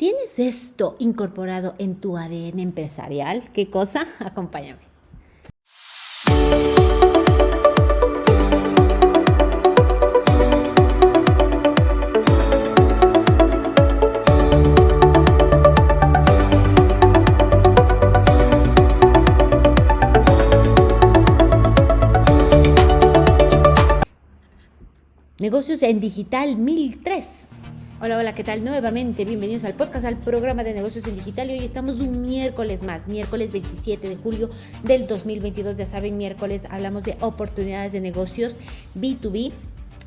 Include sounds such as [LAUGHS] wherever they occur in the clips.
¿Tienes esto incorporado en tu ADN empresarial? ¿Qué cosa? [LAUGHS] Acompáñame. Negocios en Digital 1003. Hola, hola, ¿qué tal? Nuevamente, bienvenidos al podcast, al programa de negocios en digital. Y hoy estamos un miércoles más, miércoles 27 de julio del 2022. Ya saben, miércoles hablamos de oportunidades de negocios B2B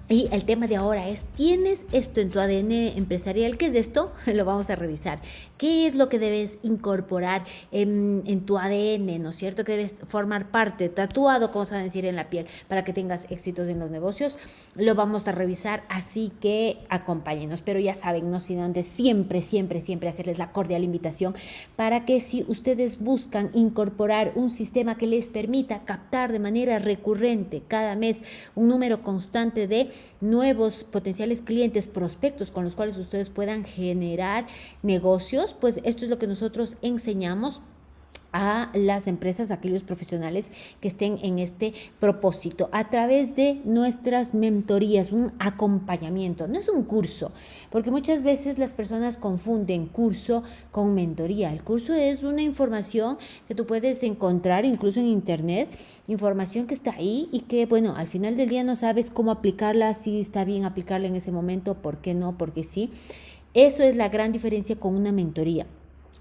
y el tema de ahora es, ¿tienes esto en tu ADN empresarial? ¿Qué es esto? [LAUGHS] Lo vamos a revisar. ¿Qué es lo que debes incorporar en, tu ADN? ¿No es cierto? Que debes formar parte, tatuado, como se va a decir, en la piel, para que tengas éxitos en los negocios. Lo vamos a revisar, así que acompáñenos. Pero ya saben, no sin antes siempre, siempre, siempre hacerles la cordial invitación para que si ustedes buscan incorporar un sistema que les permita captar de manera recurrente cada mes un número constante de nuevos potenciales clientes, prospectos con los cuales ustedes puedan generar negocios, pues esto es lo que nosotros enseñamos a las empresas, a aquellos profesionales que estén en este propósito a través de nuestras mentorías, un acompañamiento. No es un curso, porque muchas veces las personas confunden curso con mentoría. El curso es una información que tú puedes encontrar incluso en internet, información que está ahí y que, bueno, al final del día no sabes cómo aplicarla, si está bien aplicarla en ese momento, por qué no, porque sí. Eso es la gran diferencia con una mentoría.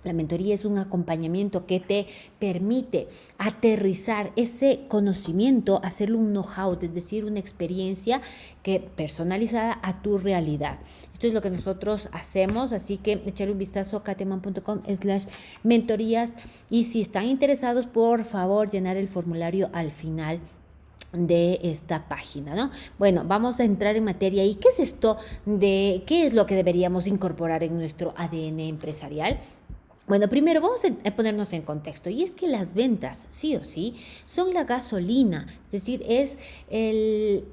La mentoría es un acompañamiento que te permite aterrizar ese conocimiento, hacerlo un know-how, es decir, una experiencia que personalizada a tu realidad. Esto es lo que nosotros hacemos, así que echarle un vistazo a kateman.com slash mentorías y si están interesados, por favor, llenar el formulario al final de esta página, ¿no? Bueno, vamos a entrar en materia. ¿Y qué es esto de qué es lo que deberíamos incorporar en nuestro ADN empresarial? Bueno, primero vamos a ponernos en contexto y es que las ventas, sí o sí, son la gasolina, es decir, es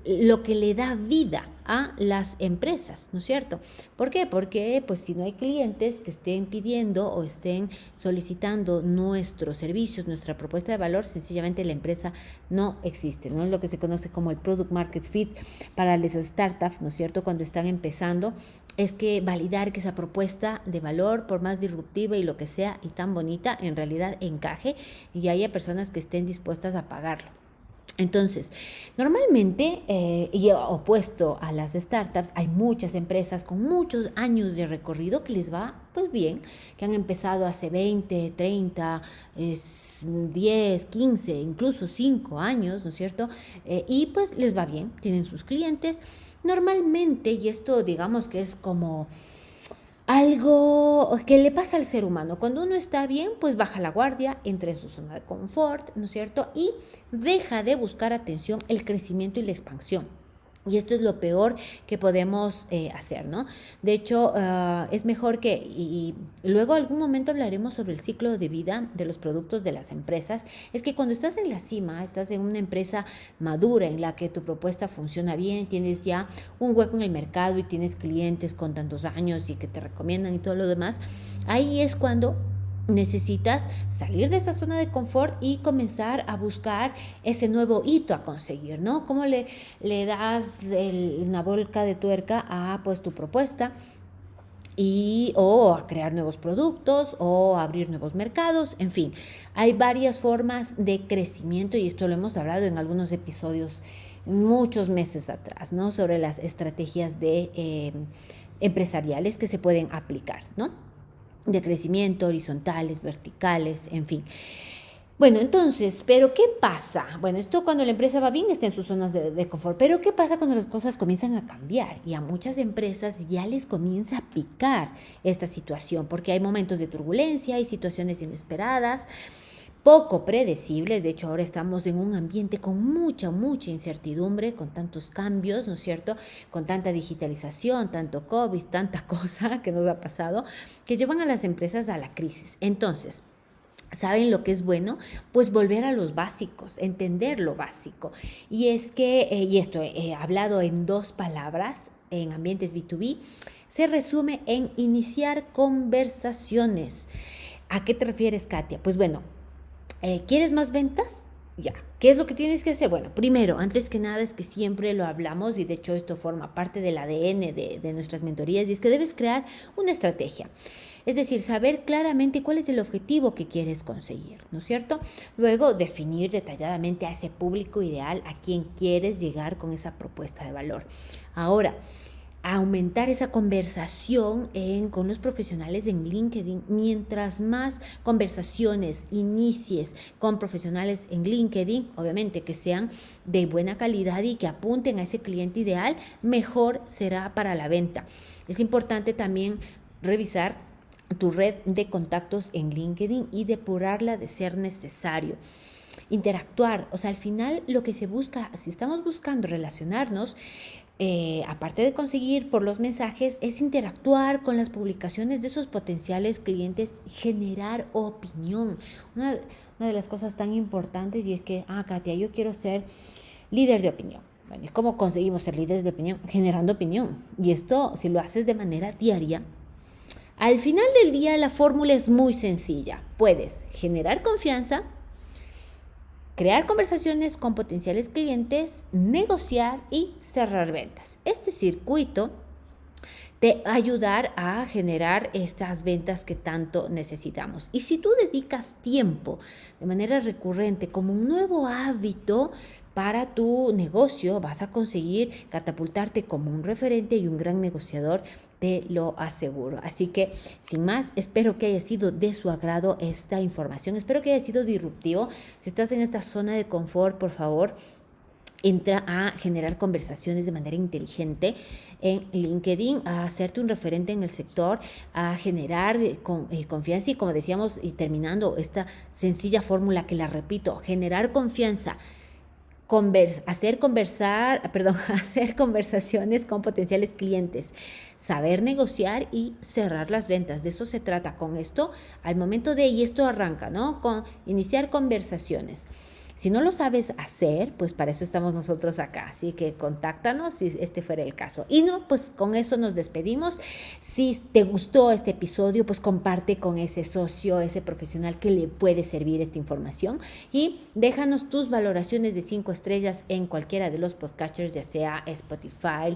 lo que le da vida a las empresas, ¿no es cierto? ¿Por qué? Porque pues si no hay clientes que estén pidiendo o estén solicitando nuestros servicios, nuestra propuesta de valor, sencillamente la empresa no existe, ¿no? Es lo que se conoce como el product market fit para las startups, ¿no es cierto? Cuando están empezando, es que validar que esa propuesta de valor, por más disruptiva y lo que sea y tan bonita, en realidad encaje y haya personas que estén dispuestas a pagarlo. Entonces, normalmente, eh, y opuesto a las startups, hay muchas empresas con muchos años de recorrido que les va pues bien, que han empezado hace 20, 30, 10, 15, incluso 5 años, ¿no es cierto? Eh, y pues les va bien, tienen sus clientes. Normalmente, y esto digamos que es como algo que le pasa al ser humano. Cuando uno está bien, pues baja la guardia, entra en su zona de confort, ¿no es cierto? Y deja de buscar atención el crecimiento y la expansión. Y esto es lo peor que podemos eh, hacer, ¿no? De hecho, ah, es mejor que, y, luego algún momento hablaremos sobre el ciclo de vida de los productos de las empresas, es que cuando estás en la cima, estás en una empresa madura en la que tu propuesta funciona bien, tienes ya un hueco en el mercado y tienes clientes con tantos años y que te recomiendan y todo lo demás, ahí es cuando necesitas salir de esa zona de confort y comenzar a buscar ese nuevo hito a conseguir, ¿no? ¿Cómo le, le das una volca de tuerca a pues tu propuesta? y o a crear nuevos productos o abrir nuevos mercados, en fin, hay varias formas de crecimiento y esto lo hemos hablado en algunos episodios muchos meses atrás, ¿no? Sobre las estrategias de eh, empresariales que se pueden aplicar, ¿no? De crecimiento, horizontales, verticales, en fin. Bueno, entonces, ¿pero qué pasa? Bueno, esto cuando la empresa va bien está en sus zonas de, confort, pero ¿qué pasa cuando las cosas comienzan a cambiar? Y a muchas empresas ya les comienza a picar esta situación, porque hay momentos de turbulencia, hay situaciones inesperadas, poco predecibles. De hecho, ahora estamos en un ambiente con mucha, mucha incertidumbre, con tantos cambios, ¿no es cierto? Con tanta digitalización, tanto COVID, tanta [LAUGHS] cosa que nos ha pasado, que llevan a las empresas a la crisis. Entonces, ¿Saben lo que es bueno? Pues volver a los básicos, entender lo básico. Y es que, eh, y esto he hablado en dos palabras en ambientes B2B, se resume en iniciar conversaciones. ¿A qué te refieres, Katia? Pues bueno, eh, ¿quieres más ventas? Ya. ¿Qué es lo que tienes que hacer? Bueno, primero, antes que nada es que siempre lo hablamos y de hecho esto forma parte del ADN de, de nuestras mentorías y es que debes crear una estrategia. Es decir, saber claramente cuál es el objetivo que quieres conseguir, ¿no es cierto? Luego, definir detalladamente a ese público ideal a quien quieres llegar con esa propuesta de valor. Ahora, aumentar esa conversación con los profesionales en LinkedIn. Mientras más conversaciones inicies con profesionales en LinkedIn, obviamente que sean de buena calidad y que apunten a ese cliente ideal, mejor será para la venta. Es importante también revisar tu red de contactos en LinkedIn y depurarla de ser necesario interactuar. O sea, al final lo que se busca, si estamos buscando relacionarnos, eh, aparte de conseguir por los mensajes, es interactuar con las publicaciones de esos potenciales clientes, generar opinión. Una, de las cosas tan importantes y es que, ah, Katia, yo quiero ser líder de opinión. Bueno, ¿cómo conseguimos ser líderes de opinión? Generando opinión. Y esto, si lo haces de manera diaria, al final del día la fórmula es muy sencilla. Puedes generar confianza, crear conversaciones con potenciales clientes, negociar y cerrar ventas. Este circuito te ayudar a generar estas ventas que tanto necesitamos. Y si tú dedicas tiempo de manera recurrente como un nuevo hábito, para tu negocio vas a conseguir catapultarte como un referente y un gran negociador, te lo aseguro. Así que, sin más, espero que haya sido de su agrado esta información, espero que haya sido disruptivo. Si estás en esta zona de confort, por favor, entra a generar conversaciones de manera inteligente en LinkedIn, a hacerte un referente en el sector, a generar eh, eh, confianza y como decíamos y terminando esta sencilla fórmula que la repito, generar confianza hacer conversar, [LAUGHS] perdón, hacer conversaciones con potenciales clientes, saber negociar y cerrar las ventas. De eso se trata con esto. Al momento de, y esto arranca, ¿no? Con iniciar conversaciones. Si no lo sabes hacer, pues para eso estamos nosotros acá. Así que contáctanos si este fuera el caso. Y no, pues con eso nos despedimos. Si te gustó este episodio, pues comparte con ese socio, ese profesional que le puede servir esta información. Y déjanos tus valoraciones de cinco estrellas en cualquiera de los podcasters, ya sea Spotify,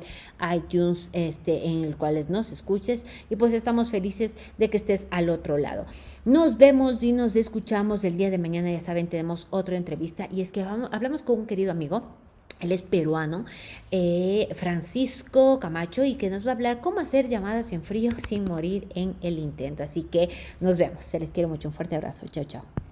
iTunes, este, en el cual nos escuches. Y pues estamos felices de que estés al otro lado. Nos vemos y nos escuchamos el día de mañana. Ya saben, tenemos otra entrevista y es que hablamos con un querido amigo. Él es peruano, eh, Francisco Camacho, y que nos va a hablar cómo hacer llamadas en frío [LAUGHS] sin morir en el intento. Así que nos vemos. Se les quiero mucho. Un fuerte abrazo. Chao, chao.